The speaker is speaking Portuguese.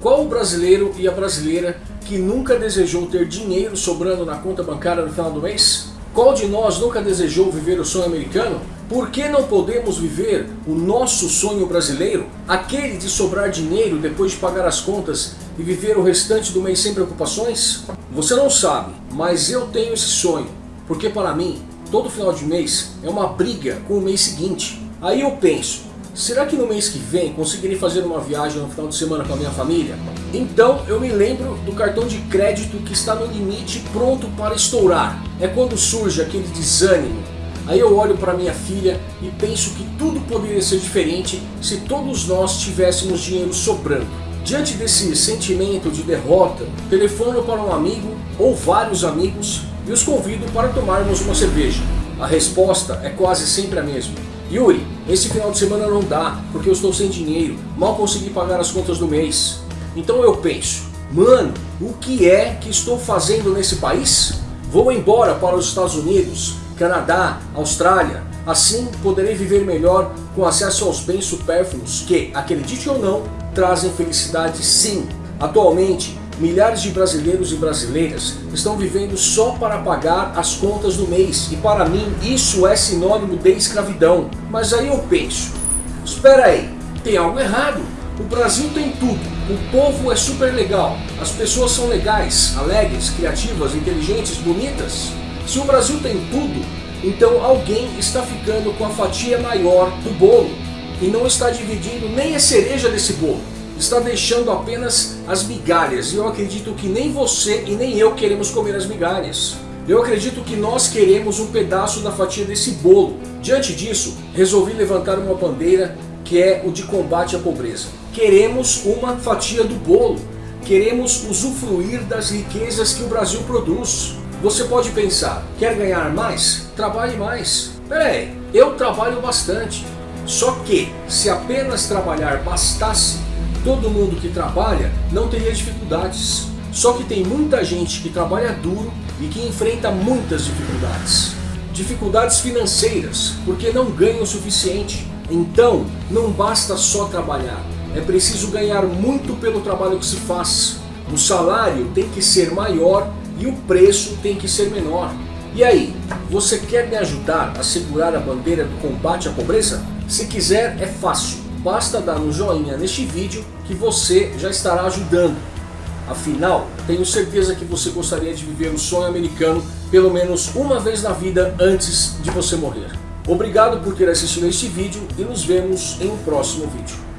Qual o brasileiro e a brasileira que nunca desejou ter dinheiro sobrando na conta bancária no final do mês? Qual de nós nunca desejou viver o sonho americano? Por que não podemos viver o nosso sonho brasileiro? Aquele de sobrar dinheiro depois de pagar as contas e viver o restante do mês sem preocupações? Você não sabe, mas eu tenho esse sonho. Porque para mim, todo final de mês é uma briga com o mês seguinte. Aí eu penso, Será que no mês que vem conseguirei fazer uma viagem no final de semana com a minha família? Então eu me lembro do cartão de crédito que está no limite pronto para estourar. É quando surge aquele desânimo. Aí eu olho para minha filha e penso que tudo poderia ser diferente se todos nós tivéssemos dinheiro sobrando. Diante desse sentimento de derrota, telefono para um amigo ou vários amigos e os convido para tomarmos uma cerveja. A resposta é quase sempre a mesma. Yuri, esse final de semana não dá, porque eu estou sem dinheiro, mal consegui pagar as contas do mês. Então eu penso, mano, o que é que estou fazendo nesse país? Vou embora para os Estados Unidos, Canadá, Austrália, assim poderei viver melhor com acesso aos bens supérfluos que, acredite ou não, trazem felicidade sim. Atualmente, Milhares de brasileiros e brasileiras estão vivendo só para pagar as contas do mês e para mim isso é sinônimo de escravidão. Mas aí eu penso, espera aí, tem algo errado. O Brasil tem tudo, o povo é super legal, as pessoas são legais, alegres, criativas, inteligentes, bonitas. Se o Brasil tem tudo, então alguém está ficando com a fatia maior do bolo e não está dividindo nem a cereja desse bolo está deixando apenas as migalhas. E eu acredito que nem você e nem eu queremos comer as migalhas. Eu acredito que nós queremos um pedaço da fatia desse bolo. Diante disso, resolvi levantar uma bandeira que é o de combate à pobreza. Queremos uma fatia do bolo. Queremos usufruir das riquezas que o Brasil produz. Você pode pensar, quer ganhar mais? Trabalhe mais. Peraí, eu trabalho bastante. Só que, se apenas trabalhar bastasse, todo mundo que trabalha não teria dificuldades. Só que tem muita gente que trabalha duro e que enfrenta muitas dificuldades. Dificuldades financeiras, porque não ganha o suficiente. Então, não basta só trabalhar, é preciso ganhar muito pelo trabalho que se faz. O salário tem que ser maior e o preço tem que ser menor. E aí, você quer me ajudar a segurar a bandeira do combate à pobreza? Se quiser, é fácil Basta dar um joinha neste vídeo que você já estará ajudando. Afinal, tenho certeza que você gostaria de viver o sonho americano pelo menos uma vez na vida antes de você morrer. Obrigado por ter assistido este vídeo e nos vemos em um próximo vídeo.